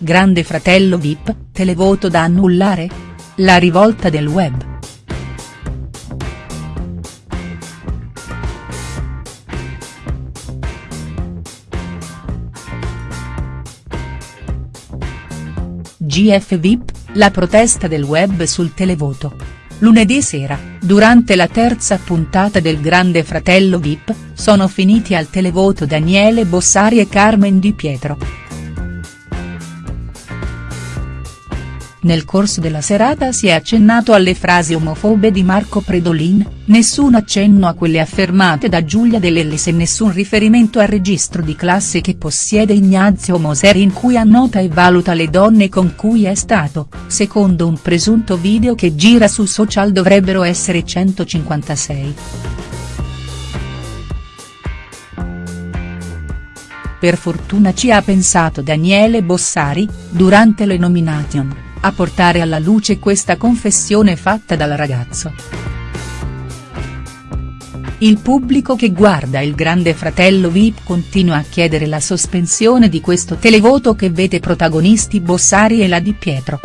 Grande fratello Vip, televoto da annullare? La rivolta del web. GF VIP, la protesta del web sul televoto. Lunedì sera, durante la terza puntata del Grande Fratello Vip, sono finiti al televoto Daniele Bossari e Carmen Di Pietro. Nel corso della serata si è accennato alle frasi omofobe di Marco Predolin, nessun accenno a quelle affermate da Giulia De Lellis e nessun riferimento al registro di classe che possiede Ignazio Moser in cui annota e valuta le donne con cui è stato, secondo un presunto video che gira su social dovrebbero essere 156. Per fortuna ci ha pensato Daniele Bossari, durante le nomination a portare alla luce questa confessione fatta dal ragazzo. Il pubblico che guarda il grande fratello Vip continua a chiedere la sospensione di questo televoto che vede protagonisti Bossari e la Di Pietro.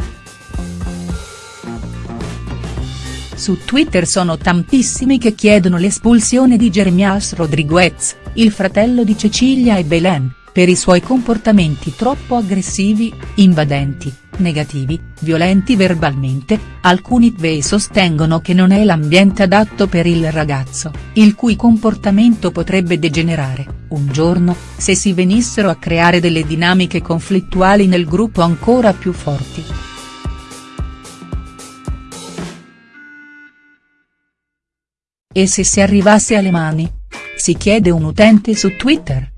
Su Twitter sono tantissimi che chiedono l'espulsione di Jeremias Rodriguez, il fratello di Cecilia e Belen, per i suoi comportamenti troppo aggressivi, invadenti, negativi, violenti verbalmente, alcuni tvei sostengono che non è l'ambiente adatto per il ragazzo, il cui comportamento potrebbe degenerare, un giorno, se si venissero a creare delle dinamiche conflittuali nel gruppo ancora più forti. E se si arrivasse alle mani? Si chiede un utente su Twitter.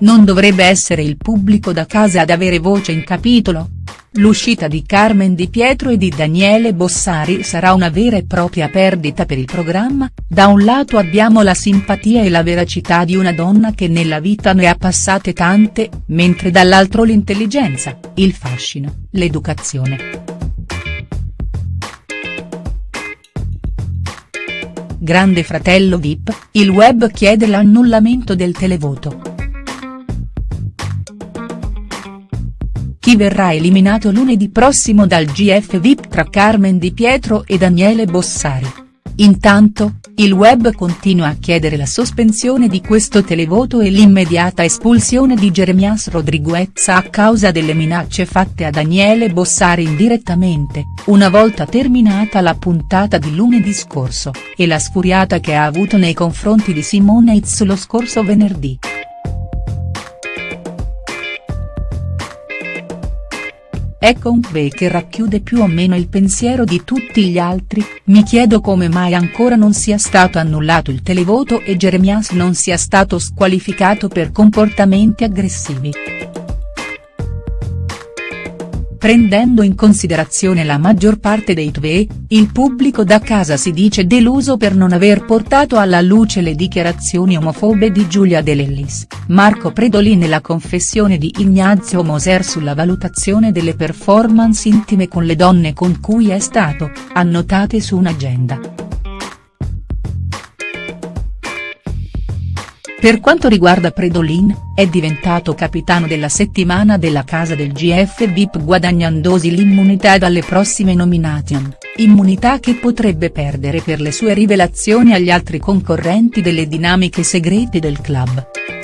Non dovrebbe essere il pubblico da casa ad avere voce in capitolo? L'uscita di Carmen Di Pietro e di Daniele Bossari sarà una vera e propria perdita per il programma, da un lato abbiamo la simpatia e la veracità di una donna che nella vita ne ha passate tante, mentre dall'altro l'intelligenza, il fascino, l'educazione. Grande fratello Vip, il web chiede l'annullamento del televoto. Chi verrà eliminato lunedì prossimo dal GF VIP tra Carmen Di Pietro e Daniele Bossari. Intanto, il web continua a chiedere la sospensione di questo televoto e l'immediata espulsione di Jeremias Rodriguez a causa delle minacce fatte a Daniele Bossari indirettamente, una volta terminata la puntata di lunedì scorso, e la sfuriata che ha avuto nei confronti di Simone Itz lo scorso venerdì. Ecco un que che racchiude più o meno il pensiero di tutti gli altri, mi chiedo come mai ancora non sia stato annullato il televoto e Jeremias non sia stato squalificato per comportamenti aggressivi. Prendendo in considerazione la maggior parte dei TVE, il pubblico da casa si dice deluso per non aver portato alla luce le dichiarazioni omofobe di Giulia De Lellis, Marco Predolin e la confessione di Ignazio Moser sulla valutazione delle performance intime con le donne con cui è stato, annotate su un'agenda. Per quanto riguarda Predolin, è diventato capitano della settimana della casa del GF VIP guadagnandosi l'immunità dalle prossime nomination, immunità che potrebbe perdere per le sue rivelazioni agli altri concorrenti delle dinamiche segrete del club.